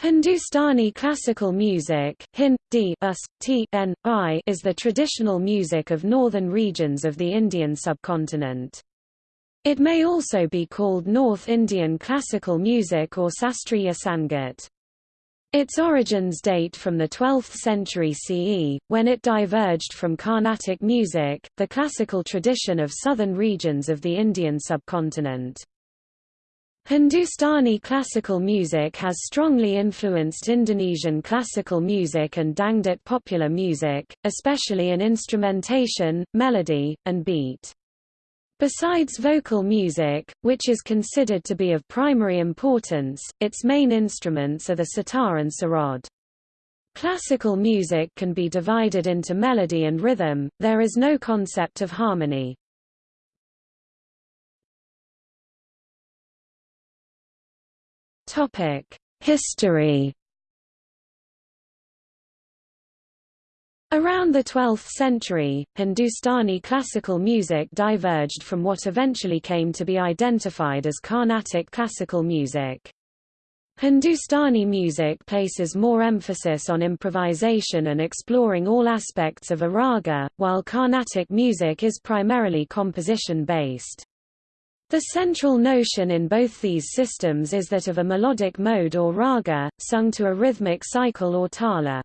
Hindustani classical music Hindi, us, t, n, I, is the traditional music of northern regions of the Indian subcontinent. It may also be called North Indian classical music or Shastriya Sangeet. Its origins date from the 12th century CE, when it diverged from Carnatic music, the classical tradition of southern regions of the Indian subcontinent. Hindustani classical music has strongly influenced Indonesian classical music and Dangdut popular music, especially in instrumentation, melody, and beat. Besides vocal music, which is considered to be of primary importance, its main instruments are the sitar and sarod. Classical music can be divided into melody and rhythm, there is no concept of harmony. History. Around the 12th century, Hindustani classical music diverged from what eventually came to be identified as Carnatic classical music. Hindustani music places more emphasis on improvisation and exploring all aspects of a raga, while Carnatic music is primarily composition-based. The central notion in both these systems is that of a melodic mode or raga, sung to a rhythmic cycle or tala.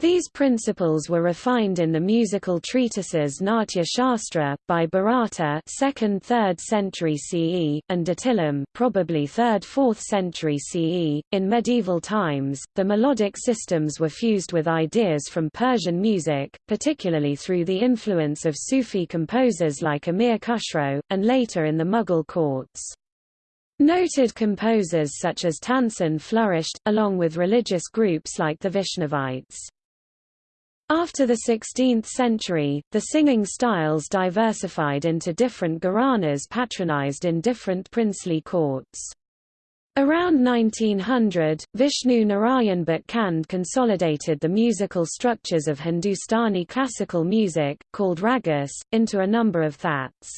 These principles were refined in the musical treatises Natya Shastra, by Bharata 2nd–3rd century CE, and Datilam probably 3rd–4th century CE. In medieval times, the melodic systems were fused with ideas from Persian music, particularly through the influence of Sufi composers like Amir Khusro, and later in the Mughal courts. Noted composers such as Tansen flourished, along with religious groups like the Vaishnavites. After the 16th century, the singing styles diversified into different gharanas patronized in different princely courts. Around 1900, Vishnu Narayan Bhatkhande consolidated the musical structures of Hindustani classical music, called ragas, into a number of thats.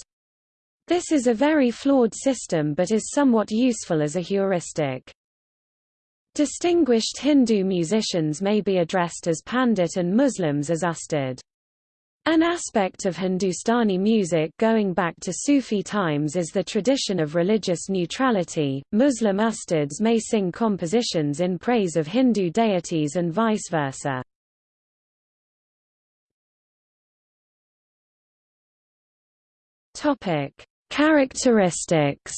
This is a very flawed system but is somewhat useful as a heuristic. Distinguished Hindu musicians may be addressed as Pandit and Muslims as Ustad. An aspect of Hindustani music going back to Sufi times is the tradition of religious neutrality. Muslim ustads may sing compositions in praise of Hindu deities and vice versa. Topic: Characteristics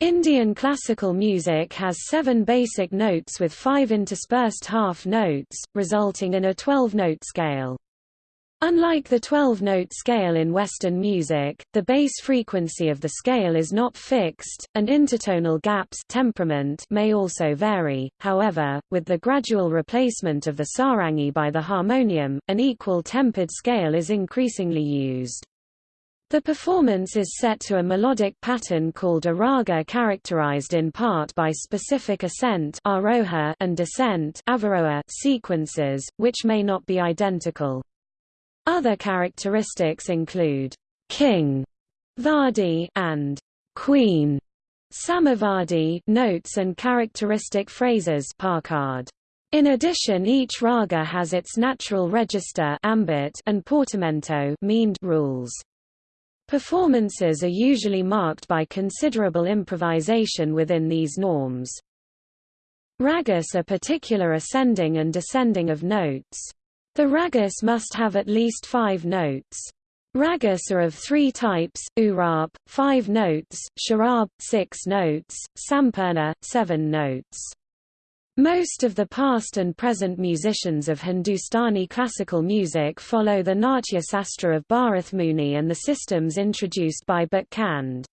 Indian classical music has seven basic notes with five interspersed half notes, resulting in a 12-note scale. Unlike the 12-note scale in Western music, the bass frequency of the scale is not fixed, and intertonal gaps temperament may also vary, however, with the gradual replacement of the sarangi by the harmonium, an equal tempered scale is increasingly used. The performance is set to a melodic pattern called a raga characterized in part by specific ascent and descent sequences, which may not be identical. Other characteristics include king vadi and queen samavadi notes and characteristic phrases pakad. In addition each raga has its natural register ambit and portamento meend rules. Performances are usually marked by considerable improvisation within these norms. Ragas are particular ascending and descending of notes. The ragas must have at least five notes. Ragas are of three types, Urap, five notes, Sharab, six notes, Sampurna, seven notes. Most of the past and present musicians of Hindustani classical music follow the Natya Sastra of Bharathmuni and the systems introduced by Bhatkhande.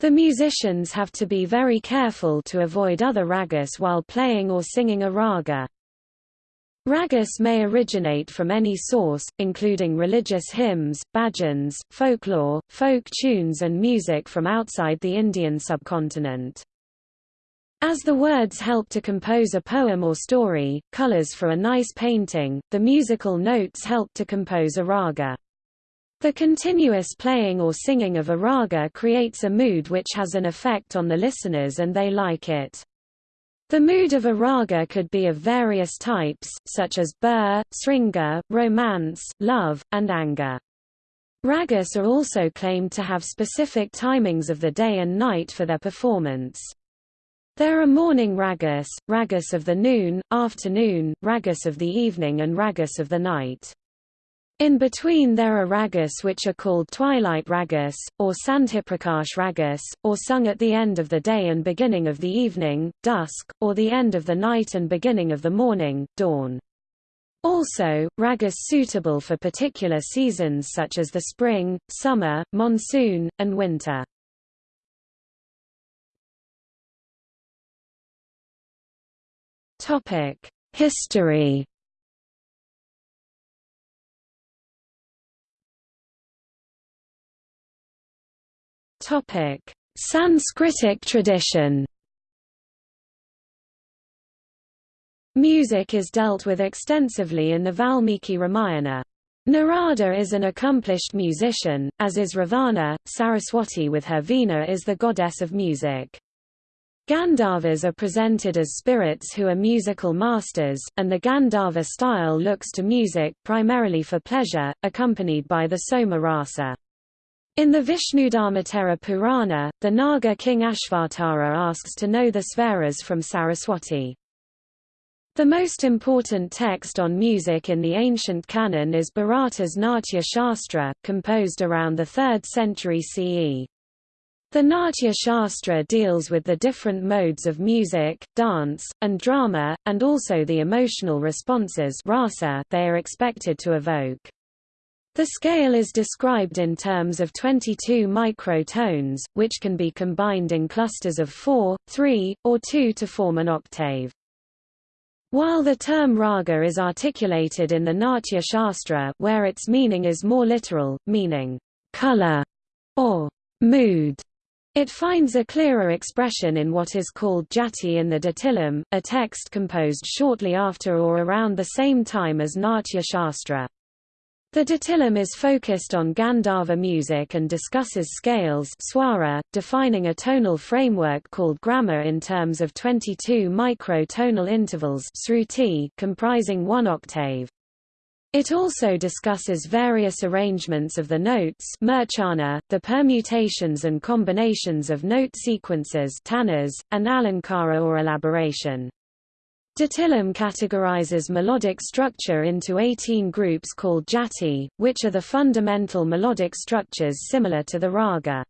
The musicians have to be very careful to avoid other ragas while playing or singing a raga. Ragas may originate from any source, including religious hymns, bhajans, folklore, folk tunes and music from outside the Indian subcontinent. As the words help to compose a poem or story, colors for a nice painting, the musical notes help to compose a raga. The continuous playing or singing of a raga creates a mood which has an effect on the listeners and they like it. The mood of a raga could be of various types, such as bur, sringa, romance, love, and anger. Ragas are also claimed to have specific timings of the day and night for their performance. There are morning ragas, ragas of the noon, afternoon, ragas of the evening and ragas of the night. In between there are ragas which are called twilight ragas, or sandhiprakash ragas, or sung at the end of the day and beginning of the evening, dusk, or the end of the night and beginning of the morning, dawn. Also, ragas suitable for particular seasons such as the spring, summer, monsoon, and winter. History Topic: Sanskritic tradition. Music is dealt with extensively in the Valmiki Ramayana. Narada is an accomplished musician, as is Ravana. Saraswati with her Veena is the goddess of music. Gandharvas are presented as spirits who are musical masters, and the Gandharva style looks to music primarily for pleasure, accompanied by the Soma rasa. In the Vishnudharmottara Purana, the Naga king Ashvatara asks to know the svaras from Saraswati. The most important text on music in the ancient canon is Bharata's Natya Shastra, composed around the 3rd century CE. The Natya Shastra deals with the different modes of music, dance, and drama, and also the emotional responses rasa they are expected to evoke. The scale is described in terms of 22 microtones, which can be combined in clusters of 4, 3, or 2 to form an octave. While the term raga is articulated in the Natya Shastra where its meaning is more literal, meaning color or mood, it finds a clearer expression in what is called jati in the Datilam, a text composed shortly after or around the same time as Natya Shastra. The Datilam is focused on Gandharva music and discusses scales swara, defining a tonal framework called grama in terms of 22 micro-tonal intervals comprising one octave. It also discusses various arrangements of the notes the permutations and combinations of note sequences tanas, and alankara or elaboration. Datilam categorizes melodic structure into 18 groups called jati, which are the fundamental melodic structures similar to the raga.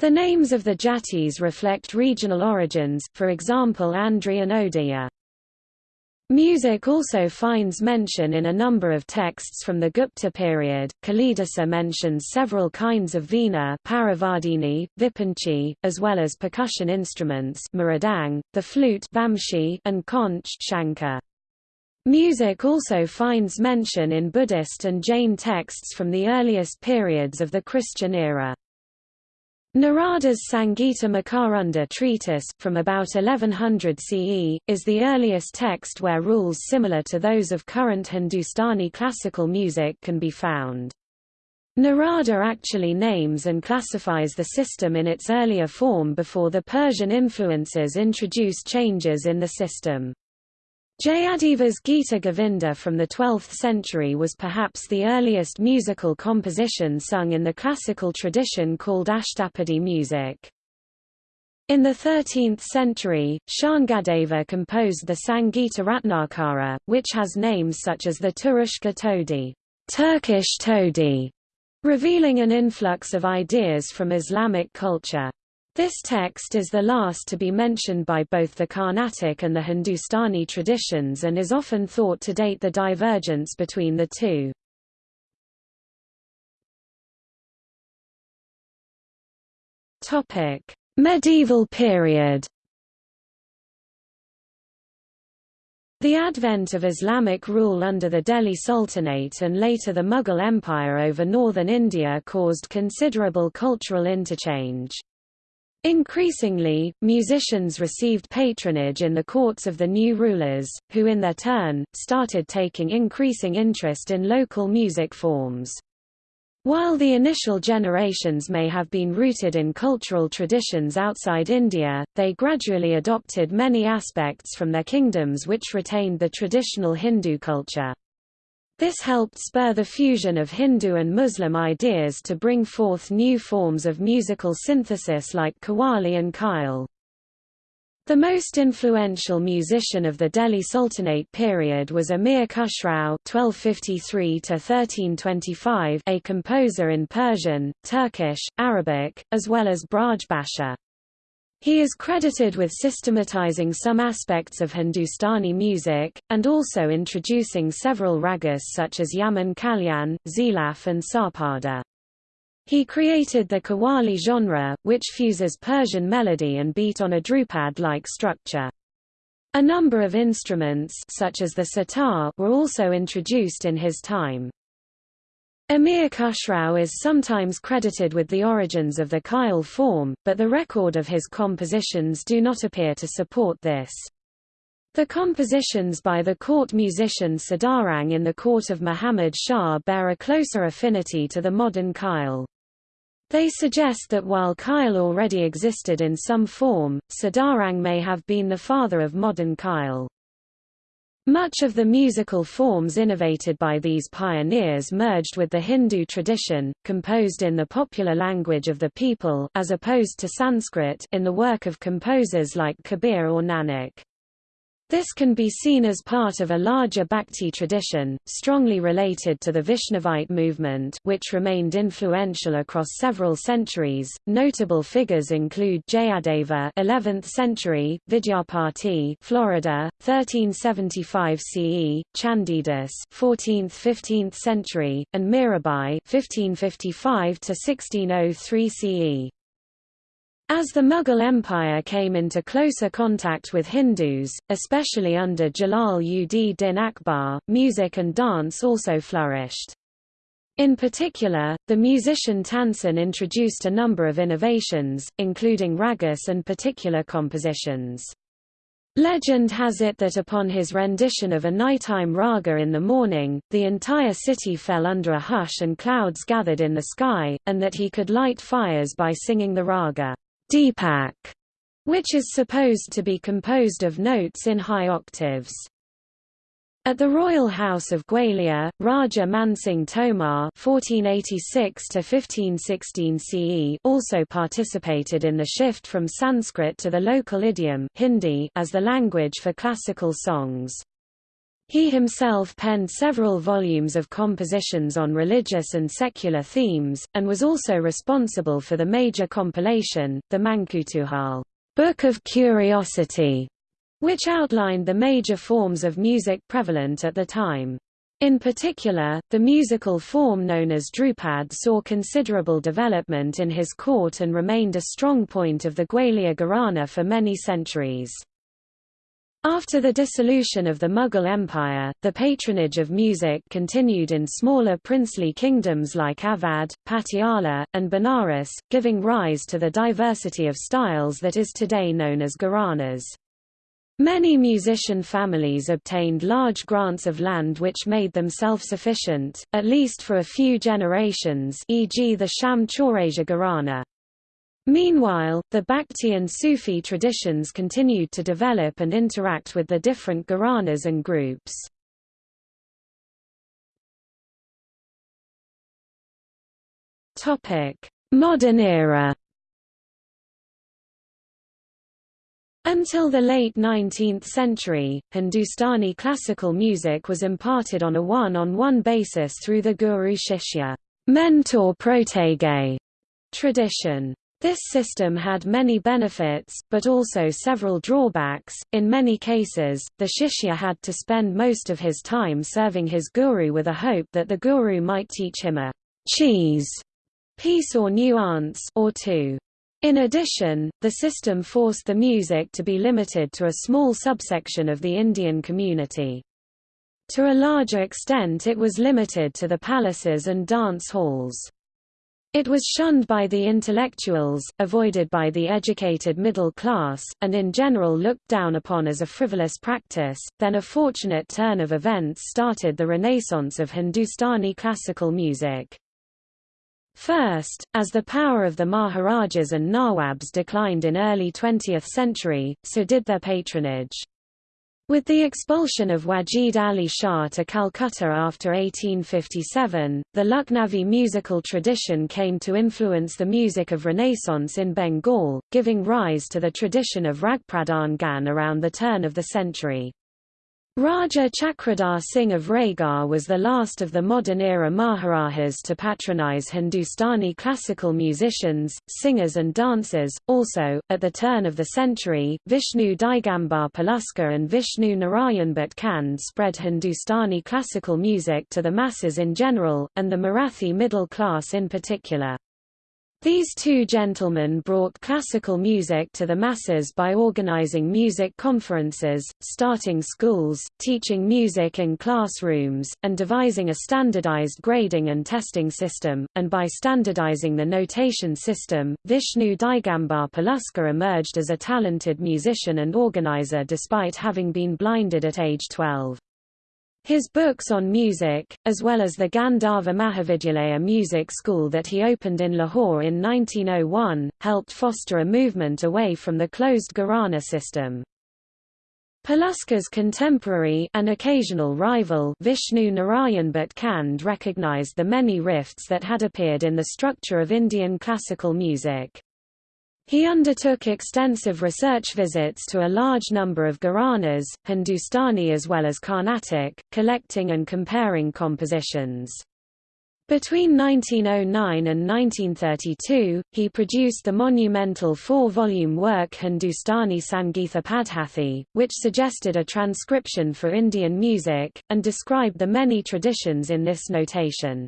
The names of the jatis reflect regional origins, for example Andhra and Odia. Music also finds mention in a number of texts from the Gupta period. Kalidasa mentions several kinds of veena, parivadini, vipanchi, as well as percussion instruments, mridang, the flute, vamshi, and conch, shankar. Music also finds mention in Buddhist and Jain texts from the earliest periods of the Christian era. Narada's Sangita Makaranda treatise, from about 1100 CE, is the earliest text where rules similar to those of current Hindustani classical music can be found. Narada actually names and classifies the system in its earlier form before the Persian influences introduced changes in the system. Jayadeva's Gita Govinda from the 12th century was perhaps the earliest musical composition sung in the classical tradition called Ashtapadi music. In the 13th century, Sharngadeva composed the Sangita Ratnakara, which has names such as the Turushka Todi, Turkish Todi, revealing an influx of ideas from Islamic culture. This text is the last to be mentioned by both the Carnatic and the Hindustani traditions and is often thought to date the divergence between the two. Topic: Medieval period. The advent of Islamic rule under the Delhi Sultanate and later the Mughal Empire over northern India caused considerable cultural interchange. Increasingly, musicians received patronage in the courts of the new rulers, who in their turn, started taking increasing interest in local music forms. While the initial generations may have been rooted in cultural traditions outside India, they gradually adopted many aspects from their kingdoms which retained the traditional Hindu culture. This helped spur the fusion of Hindu and Muslim ideas to bring forth new forms of musical synthesis like qawwali and khyal. The most influential musician of the Delhi Sultanate period was Amir Khusrau (1253–1325), a composer in Persian, Turkish, Arabic, as well as Braj Bhasha. He is credited with systematizing some aspects of Hindustani music, and also introducing several ragas such as Yaman Kalyan, Zilaf and Sarparda. He created the Qawwali genre, which fuses Persian melody and beat on a Dhrupad-like structure. A number of instruments such as the sitar were also introduced in his time. Amir Khusrau is sometimes credited with the origins of the Khyal form, but the record of his compositions do not appear to support this. The compositions by the court musician Sadarang in the court of Muhammad Shah bear a closer affinity to the modern Khyal. They suggest that while Khyal already existed in some form, Sadarang may have been the father of modern Khyal. Much of the musical forms innovated by these pioneers merged with the Hindu tradition, composed in the popular language of the people as opposed to Sanskrit in the work of composers like Kabir or Nanak. This can be seen as part of a larger Bhakti tradition, strongly related to the Vaishnavite movement which remained influential across several centuries. Notable figures include Jayadeva 11th century, Vidyapati Florida, 1375 CE, Chandidas 14th–15th century, and Mirabai 1555 1603 CE. As the Mughal Empire came into closer contact with Hindus, especially under Jalal ud Din Akbar, music and dance also flourished. In particular, the musician Tansen introduced a number of innovations, including ragas and particular compositions. Legend has it that upon his rendition of a nighttime raga in the morning, the entire city fell under a hush and clouds gathered in the sky, and that he could light fires by singing the raga. Deepak, which is supposed to be composed of notes in high octaves. At the royal house of Gwalior, Raja Mansingh Tomar (1486–1516 CE) also participated in the shift from Sanskrit to the local idiom Hindi as the language for classical songs. He himself penned several volumes of compositions on religious and secular themes, and was also responsible for the major compilation, the Mankutuhal Book of Curiosity, which outlined the major forms of music prevalent at the time. In particular, the musical form known as Drupad saw considerable development in his court and remained a strong point of the Gwalior Gharana for many centuries. After the dissolution of the Mughal Empire, the patronage of music continued in smaller princely kingdoms like Awadh, Patiala, and Benares, giving rise to the diversity of styles that is today known as gharanas. Many musician families obtained large grants of land which made them self-sufficient, at least for a few generations e.g. the Sham Chaurasia Gharana. Meanwhile, the Bhakti and Sufi traditions continued to develop and interact with the different gharanas and groups. Modern era Until the late 19th century, Hindustani classical music was imparted on a one-on-one -on -one basis through the guru-shishya mentor-protege tradition. This system had many benefits, but also several drawbacks. In many cases, the shishya had to spend most of his time serving his guru with a hope that the guru might teach him a cheez piece or nuance or two. In addition, the system forced the music to be limited to a small subsection of the Indian community. To a larger extent it was limited to the palaces and dance halls. It was shunned by the intellectuals, avoided by the educated middle class, and in general looked down upon as a frivolous practice. Then a fortunate turn of events started the renaissance of Hindustani classical music. First, as the power of the Maharajas and Nawabs declined in early 20th century, so did their patronage. With the expulsion of Wajid Ali Shah to Calcutta after 1857, the Lucknowi musical tradition came to influence the music of Renaissance in Bengal, giving rise to the tradition of Ragpradhan Gan around the turn of the century. Raja Chakradhar Singh of Raigarh was the last of the modern-era Maharajas to patronize Hindustani classical musicians, singers and dancers. Also, at the turn of the century, Vishnu Digambar Paluskar and Vishnu Narayan Bhat Khand spread Hindustani classical music to the masses in general, and the Marathi middle class in particular. These two gentlemen brought classical music to the masses by organizing music conferences, starting schools, teaching music in classrooms, and devising a standardized grading and testing system, and by standardizing the notation system, Vishnu Digambar Paluskar emerged as a talented musician and organizer despite having been blinded at age 12. His books on music, as well as the Gandharva Mahavidyalaya music school that he opened in Lahore in 1901, helped foster a movement away from the closed Gharana system. Paluskar's contemporary and occasional rival Vishnu Narayan Bhat Khand recognized the many rifts that had appeared in the structure of Indian classical music. He undertook extensive research visits to a large number of Gharanas, Hindustani as well as Carnatic, collecting and comparing compositions. Between 1909 and 1932, he produced the monumental four-volume work Hindustani Sangeetha Padhathi, which suggested a transcription for Indian music, and described the many traditions in this notation.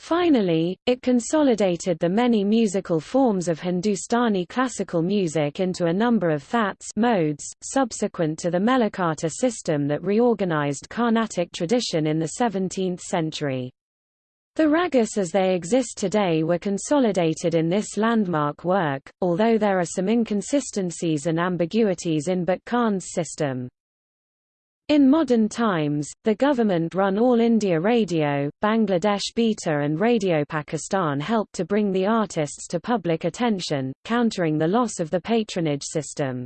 Finally, it consolidated the many musical forms of Hindustani classical music into a number of thats modes, subsequent to the Melakarta system that reorganized Carnatic tradition in the 17th century. The ragas as they exist today were consolidated in this landmark work, although there are some inconsistencies and ambiguities in Bhat Khand's system. In modern times, the government-run All India Radio, Bangladesh Betar and Radio Pakistan helped to bring the artists to public attention, countering the loss of the patronage system.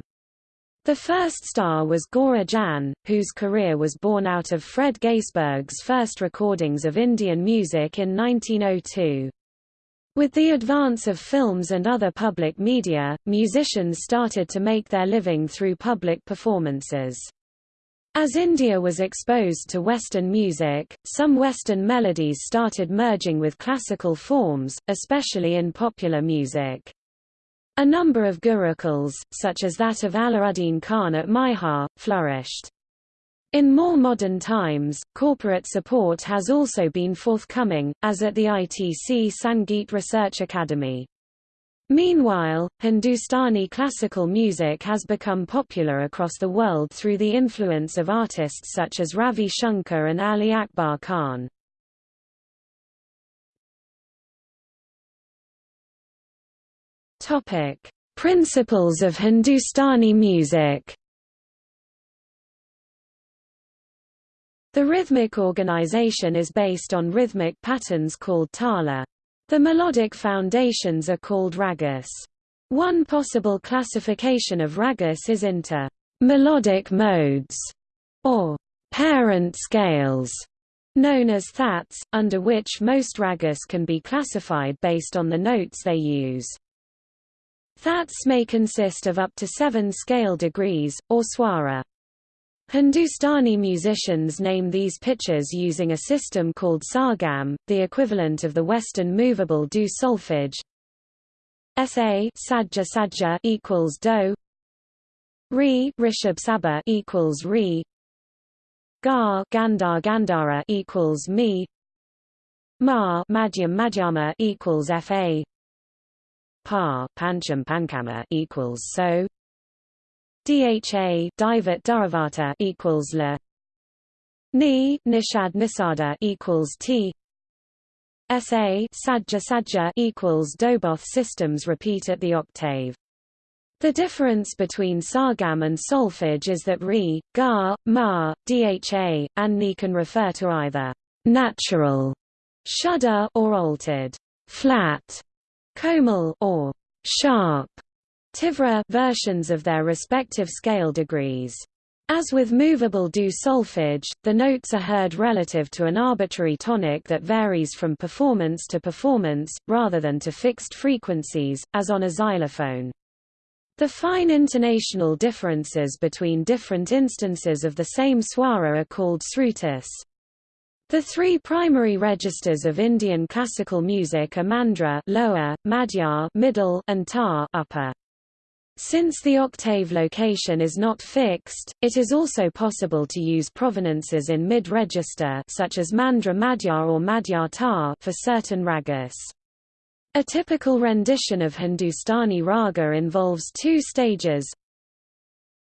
The first star was Gauhar Jaan, whose career was born out of Fred Gaisberg's first recordings of Indian music in 1902. With the advance of films and other public media, musicians started to make their living through public performances. As India was exposed to Western music, some Western melodies started merging with classical forms, especially in popular music. A number of gurukuls, such as that of Allauddin Khan at Maihar, flourished. In more modern times, corporate support has also been forthcoming, as at the ITC Sangeet Research Academy. Meanwhile, Hindustani classical music has become popular across the world through the influence of artists such as Ravi Shankar and Ali Akbar Khan. Topic: Principles of Hindustani music. The rhythmic organization is based on rhythmic patterns called tala. The melodic foundations are called ragas. One possible classification of ragas is into melodic modes, or parent scales, known as thats, under which most ragas can be classified based on the notes they use. Thats may consist of up to seven scale degrees, or swara. Hindustani musicians name these pitches using a system called sargam, the equivalent of the Western movable do solfege. Sa sajja sajja equals do. Re rishab sabha equals re. Ga gandhar gandhara equals me. Ma madhyam madhyama equals fa. Pa pancham pankama equals so. DHA Divat Duravata equals la Ni Nishad Nisada equals T SA Sajja Sajja equals do both systems repeat at the octave. The difference between sargam and solfege is that re, ga, ma, dha, and ni can refer to either natural, shuddha or altered. flat, komal or sharp Tivra versions of their respective scale degrees. As with movable do solfege, the notes are heard relative to an arbitrary tonic that varies from performance to performance, rather than to fixed frequencies, as on a xylophone. The fine intonational differences between different instances of the same swara are called srutis. The three primary registers of Indian classical music are mandra lower, madhya middle, and tar upper. Since the octave location is not fixed, it is also possible to use provenances in mid-register such as mandra madhya or madhya tar for certain ragas. A typical rendition of Hindustani raga involves two stages.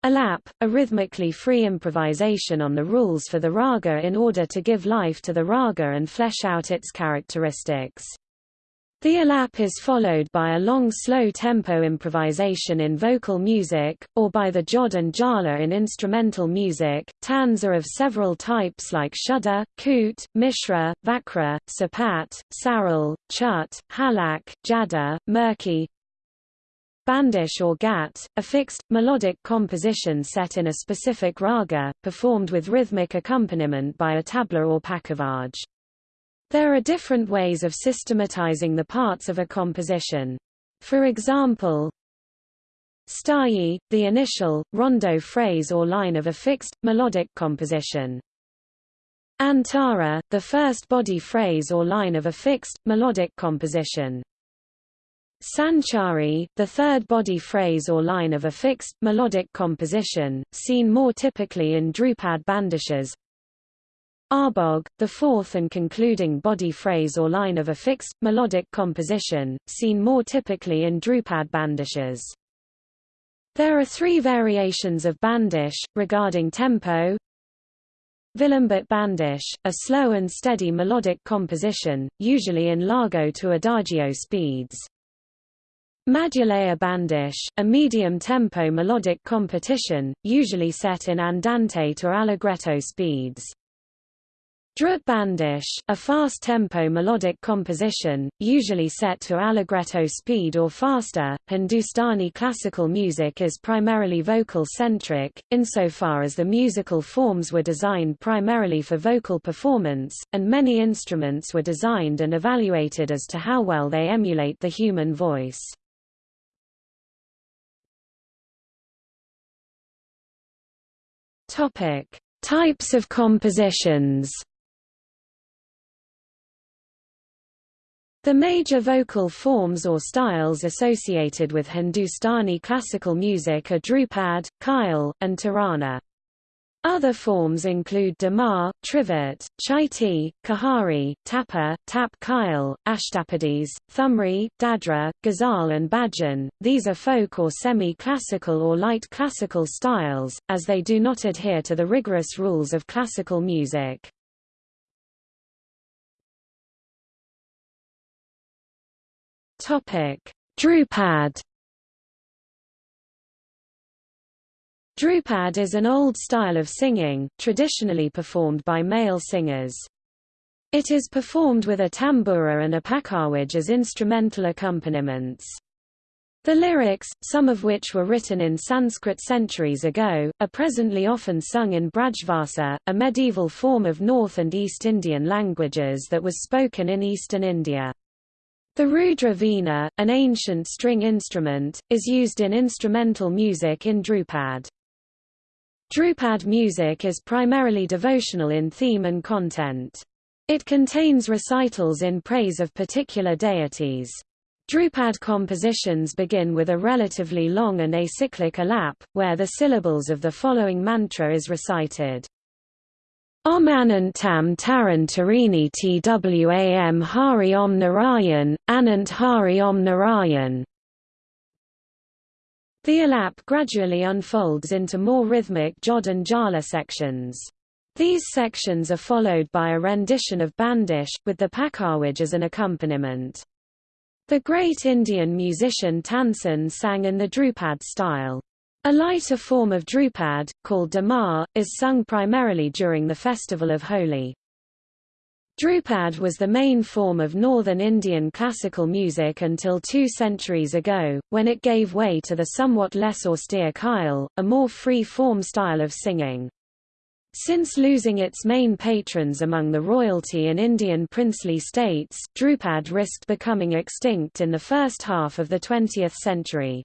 Alap, a rhythmically free improvisation on the rules for the raga in order to give life to the raga and flesh out its characteristics. The alap is followed by a long slow tempo improvisation in vocal music, or by the jod and jala in instrumental music. Tans are of several types like shuddha, koot, mishra, vakra, sapat, saral, chut, halak, jada, murki, Bandish or gat, a fixed, melodic composition set in a specific raga, performed with rhythmic accompaniment by a tabla or pakhavaj. There are different ways of systematizing the parts of a composition. For example, Sthayi, the initial, rondo phrase or line of a fixed, melodic composition. Antara, the first body phrase or line of a fixed, melodic composition. Sanchari, the third body phrase or line of a fixed, melodic composition, seen more typically in Drupad bandishes. Abhog, the fourth and concluding body phrase or line of a fixed, melodic composition, seen more typically in Drupad bandishes. There are three variations of bandish, regarding tempo. Vilambit bandish, a slow and steady melodic composition, usually in largo to adagio speeds. Madhyalaya bandish, a medium-tempo melodic competition, usually set in andante to allegretto speeds. Drut bandish, a fast-tempo melodic composition, usually set to allegretto speed or faster. Hindustani classical music is primarily vocal-centric, insofar as the musical forms were designed primarily for vocal performance, and many instruments were designed and evaluated as to how well they emulate the human voice. Types of compositions. The major vocal forms or styles associated with Hindustani classical music are Drupad, Khyal, and Tarana. Other forms include Damar, Trivet, Chaiti, Kahari, Tapa, Tap Khyal, Ashtapadis, Thumri, Dadra, Ghazal and Bhajan. These are folk or semi-classical or light classical styles, as they do not adhere to the rigorous rules of classical music. Topic: Drupad. Drupad is an old style of singing, traditionally performed by male singers. It is performed with a tambura and a pakawaj as instrumental accompaniments. The lyrics, some of which were written in Sanskrit centuries ago, are presently often sung in Brajbhasha, a medieval form of North and East Indian languages that was spoken in eastern India. The Rudra Veena, an ancient string instrument, is used in instrumental music in Drupad. Drupad music is primarily devotional in theme and content. It contains recitals in praise of particular deities. Drupad compositions begin with a relatively long and acyclic alap, where the syllables of the following mantra is recited. Taran Tarini Twam Hari Om Narayan, Anant Hari Om Narayan. The alap gradually unfolds into more rhythmic Jod and Jala sections. These sections are followed by a rendition of Bandish, with the Pakawaj as an accompaniment. The great Indian musician Tansen sang in the Drupad style. A lighter form of Drupad, called Damar, is sung primarily during the festival of Holi. Drupad was the main form of northern Indian classical music until two centuries ago, when it gave way to the somewhat less austere Khyal, a more free-form style of singing. Since losing its main patrons among the royalty and Indian princely states, Drupad risked becoming extinct in the first half of the 20th century.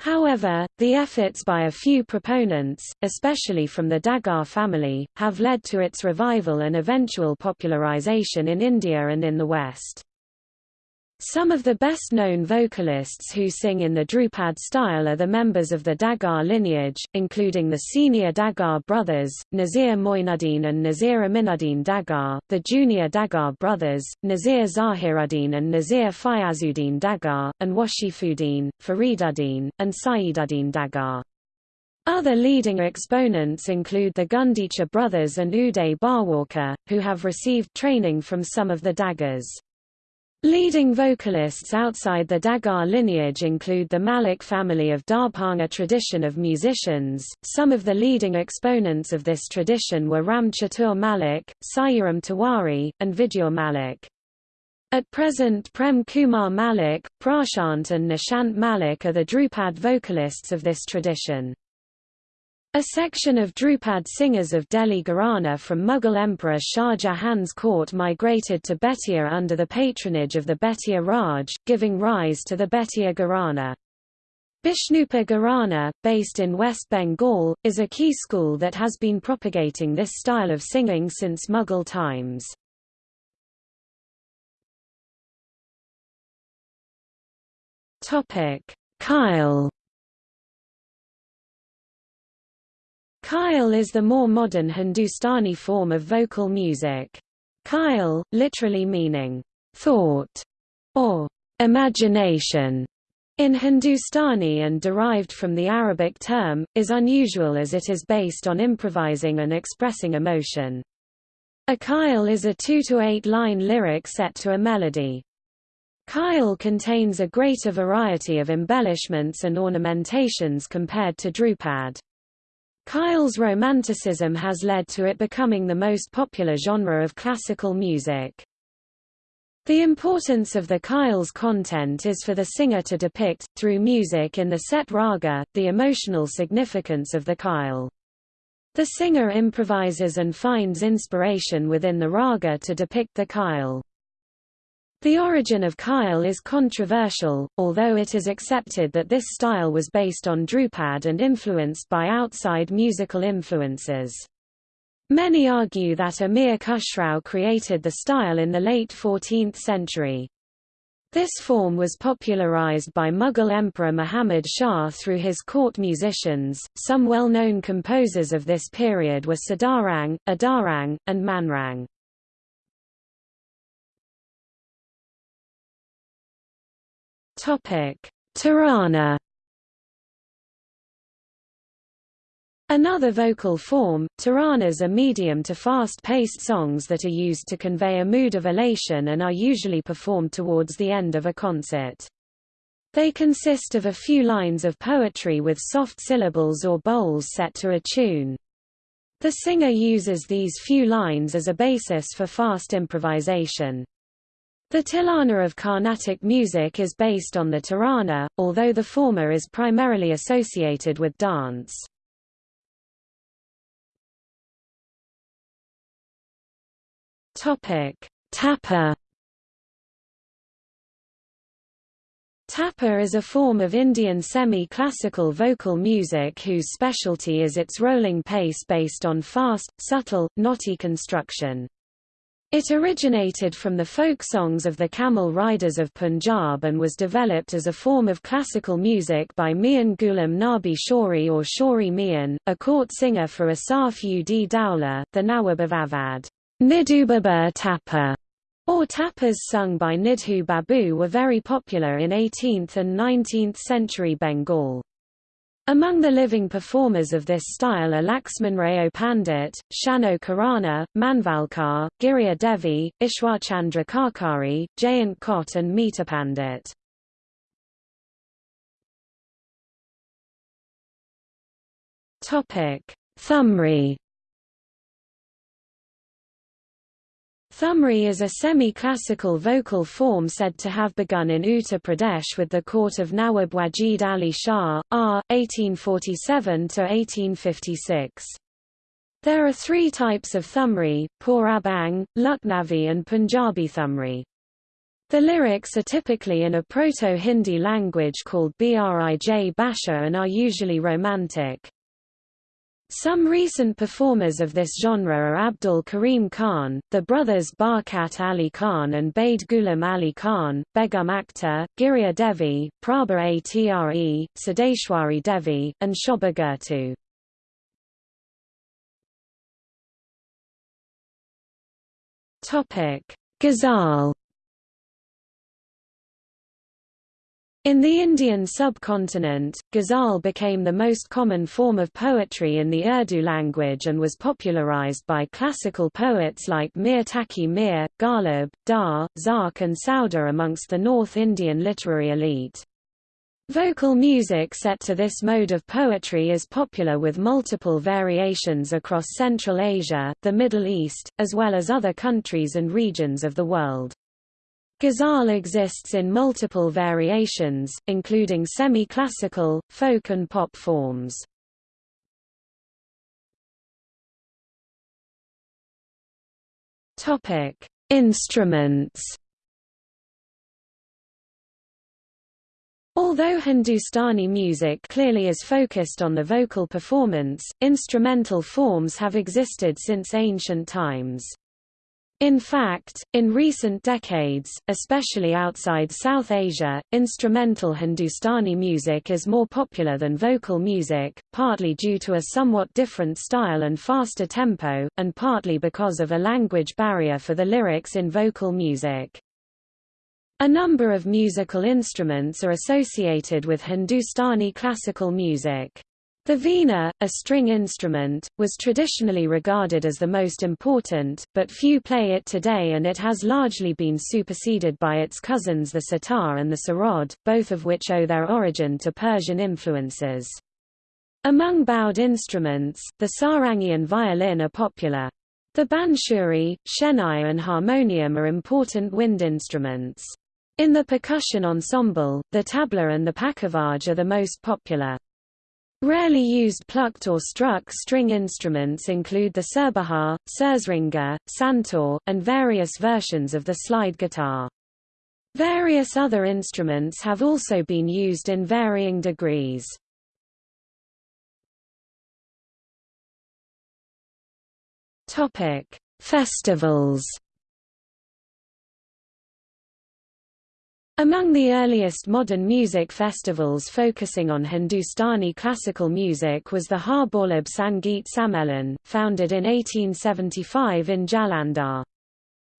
However, the efforts by a few proponents, especially from the Dagar family, have led to its revival and eventual popularization in India and in the West. Some of the best-known vocalists who sing in the Drupad style are the members of the Dagar lineage, including the senior Dagar brothers, Nazir Moinuddin and Nazir Aminuddin Dagar, the junior Dagar brothers, Nazir Zahiruddin and Nazir Fayazuddin Dagar, and Washifuddin, Fariduddin, and Saiduddin Dagar. Other leading exponents include the Gundecha brothers and Uday Bhawalkar, who have received training from some of the Dagars. Leading vocalists outside the Dagar lineage include the Malik family of Darbhanga tradition of musicians. Some of the leading exponents of this tradition were Ram Chatur Malik, Siyaram Tiwari, and Vidyur Malik. At present Prem Kumar Malik, Prashant and Nishant Malik are the Drupad vocalists of this tradition. A section of Drupad singers of Delhi Gharana from Mughal Emperor Shah Jahan's court migrated to Betia under the patronage of the Betia Raj, giving rise to the Betia Gharana. Bishnupur Gharana, based in West Bengal, is a key school that has been propagating this style of singing since Mughal times. Khyal Khyal is the more modern Hindustani form of vocal music. Khyal, literally meaning thought or imagination in Hindustani and derived from the Arabic term, is unusual as it is based on improvising and expressing emotion. A khyal is a two to eight line lyric set to a melody. Khyal contains a greater variety of embellishments and ornamentations compared to Dhrupad. Khyal's romanticism has led to it becoming the most popular genre of classical music. The importance of the Khyal's content is for the singer to depict, through music in the set raga, the emotional significance of the Khyal. The singer improvises and finds inspiration within the raga to depict the Khyal. The origin of Khyal is controversial, although it is accepted that this style was based on Drupad and influenced by outside musical influences. Many argue that Amir Khusrau created the style in the late 14th century. This form was popularized by Mughal Emperor Muhammad Shah through his court musicians. Some well-known composers of this period were Sadarang, Adarang, and Manrang. Tarana. Another vocal form, taranas are medium to fast-paced songs that are used to convey a mood of elation and are usually performed towards the end of a concert. They consist of a few lines of poetry with soft syllables or bols set to a tune. The singer uses these few lines as a basis for fast improvisation. The tilana of Carnatic music is based on the tarana, although the former is primarily associated with dance. Tapa Tapa is a form of Indian semi-classical vocal music whose specialty is its rolling pace based on fast, subtle, knotty construction. It originated from the folk songs of the camel riders of Punjab and was developed as a form of classical music by Mian Ghulam Nabi Shori or Shori Mian, a court singer for Asaf ud Dowla, the Nawab of Awadh. Nidhu Tapa, or tapas sung by Nidhu Babu were very popular in 18th and 19th century Bengal. Among the living performers of this style are Laxmanrao Pandit, Shano Khurana, Manvalkar, Girija Devi, Ishwarchandra Karkare, Jayant Khot and Mita Pandit. Thumri Thumri is a semi-classical vocal form said to have begun in Uttar Pradesh with the court of Nawab Wajid Ali Shah, R. 1847–1856. There are three types of Thumri, Pur Abang, Lucknowi and Punjabi Thumri. The lyrics are typically in a Proto-Hindi language called Brij Basha and are usually romantic. Some recent performers of this genre are Abdul Karim Khan, the brothers Barkat Ali Khan and Bade Ghulam Ali Khan, Begum Akhtar, Girija Devi, Prabha Atre, Siddheshwari Devi, and Shobha Gurtu. Ghazal In the Indian subcontinent, ghazal became the most common form of poetry in the Urdu language and was popularized by classical poets like Mir Taqi Mir, Ghalib, Daagh, Zauq and Sauda amongst the North Indian literary elite. Vocal music set to this mode of poetry is popular with multiple variations across Central Asia, the Middle East, as well as other countries and regions of the world. Ghazal exists in multiple variations, including semi-classical, folk and pop forms. Topic: Instruments. Although Hindustani music clearly is focused on the vocal performance, instrumental forms have existed since ancient times. In fact, in recent decades, especially outside South Asia, instrumental Hindustani music is more popular than vocal music, partly due to a somewhat different style and faster tempo, and partly because of a language barrier for the lyrics in vocal music. A number of musical instruments are associated with Hindustani classical music. The veena, a string instrument, was traditionally regarded as the most important, but few play it today and it has largely been superseded by its cousins the sitar and the sarod, both of which owe their origin to Persian influences. Among bowed instruments, the sarangi and violin are popular. The bansuri, shehnai and harmonium are important wind instruments. In the percussion ensemble, the tabla and the pakhavaj are the most popular. Rarely used plucked or struck string instruments include the surbahar, sursringa, santur, and various versions of the slide guitar. Various other instruments have also been used in varying degrees. Festivals Among the earliest modern music festivals focusing on Hindustani classical music was the Harivallabh Sangeet Sammelan, founded in 1875 in Jalandhar.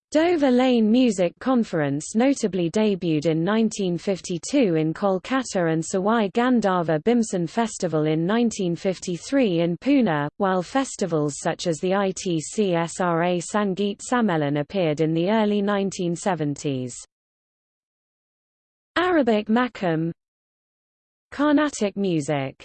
Dover Lane Music Conference notably debuted in 1952 in Kolkata and Sawai Gandharva Bhimsen Festival in 1953 in Pune, while festivals such as the ITC-SRA Sangeet Sammelan appeared in the early 1970s. Arabic Makam. Carnatic music